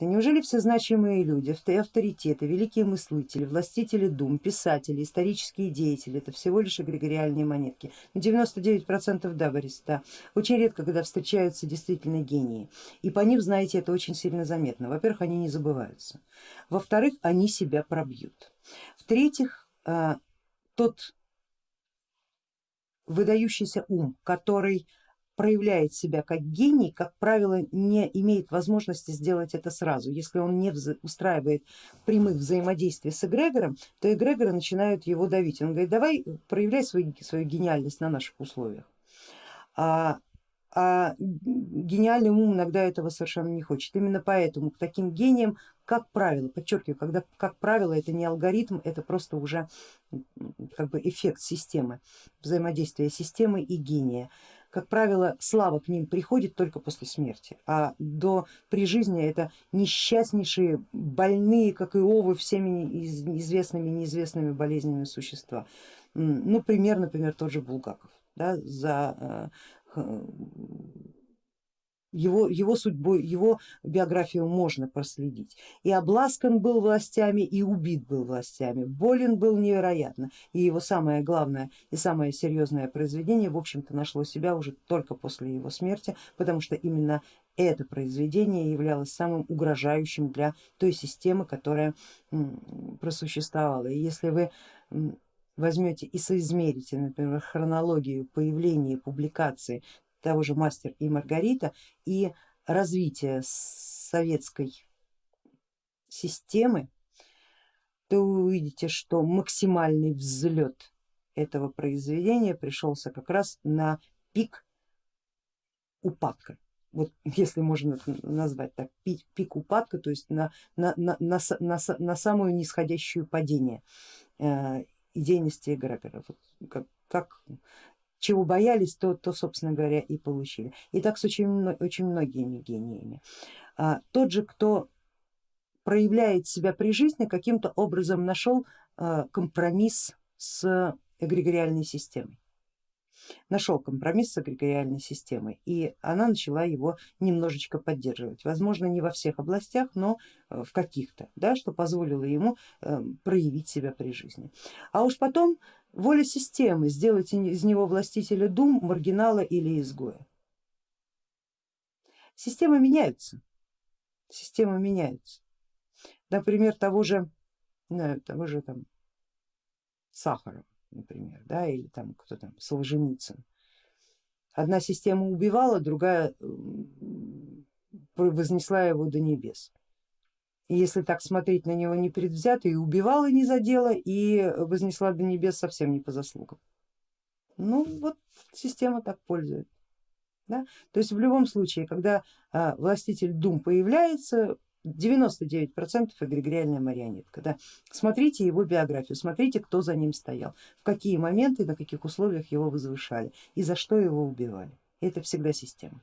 Неужели все значимые люди, авторитеты, великие мыслители, властители дум, писатели, исторические деятели, это всего лишь эгрегориальные монетки? 99% да, Борис, да. Очень редко, когда встречаются действительно гении. И по ним, знаете, это очень сильно заметно. Во-первых, они не забываются. Во-вторых, они себя пробьют. В-третьих, а, тот выдающийся ум, который проявляет себя как гений, как правило, не имеет возможности сделать это сразу. Если он не устраивает прямых взаимодействий с эгрегором, то эгрегоры начинают его давить. Он говорит, давай проявляй свою, свою гениальность на наших условиях. А, а гениальный ум иногда этого совершенно не хочет. Именно поэтому к таким гениям, как правило, подчеркиваю, когда как правило это не алгоритм, это просто уже как бы эффект системы, взаимодействия системы и гения как правило, слава к ним приходит только после смерти, а до при жизни это несчастнейшие, больные, как и овы, всеми известными и неизвестными болезнями существа. Ну, пример, например, тот же Булгаков. Да, за э, его, его судьбу, его биографию можно проследить. И обласкан был властями, и убит был властями, болен был невероятно. И его самое главное и самое серьезное произведение, в общем-то, нашло себя уже только после его смерти, потому что именно это произведение являлось самым угрожающим для той системы, которая просуществовала. И если вы возьмете и соизмерите, например, хронологию появления публикации того же Мастер и Маргарита и развитие советской системы, то вы увидите, что максимальный взлет этого произведения пришелся как раз на пик упадка. Вот если можно назвать так, пик, пик упадка, то есть на, на, на, на, на, на самую нисходящую падение э, идейности эгрегора. Вот как, как чего боялись, то, то собственно говоря и получили. И так с очень, очень многими гениями. А, тот же, кто проявляет себя при жизни, каким-то образом нашел а, компромисс с эгрегориальной системой нашел компромисс с эгрегориальной системой и она начала его немножечко поддерживать. Возможно не во всех областях, но э, в каких-то, да, что позволило ему э, проявить себя при жизни. А уж потом воля системы сделать из него властителя дум, маргинала или изгоя. Системы меняются, системы меняются. Например, того же, того же там Сахарова например, да, или там кто там, Солженицын. Одна система убивала, другая вознесла его до небес. Если так смотреть на него непредвзято, и убивала не за дело, и вознесла до небес совсем не по заслугам. Ну вот система так пользует. Да? То есть в любом случае, когда а, властитель дум появляется, 99% эгрегориальная марионетка. Да. Смотрите его биографию, смотрите, кто за ним стоял, в какие моменты, на каких условиях его возвышали и за что его убивали. Это всегда система.